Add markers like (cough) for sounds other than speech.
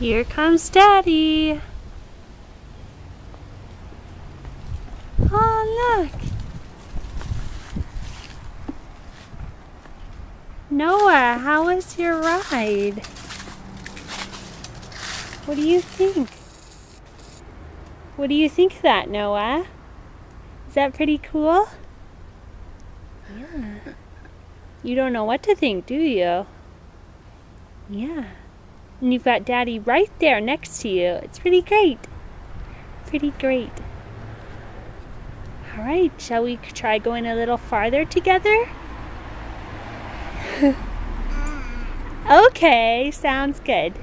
Here comes Daddy. Oh, look. Noah, how was your ride? What do you think? What do you think of that, Noah? Is that pretty cool? Yeah. You don't know what to think, do you? Yeah. And you've got Daddy right there next to you. It's pretty great. Pretty great. All right, shall we try going a little farther together? (laughs) okay, sounds good.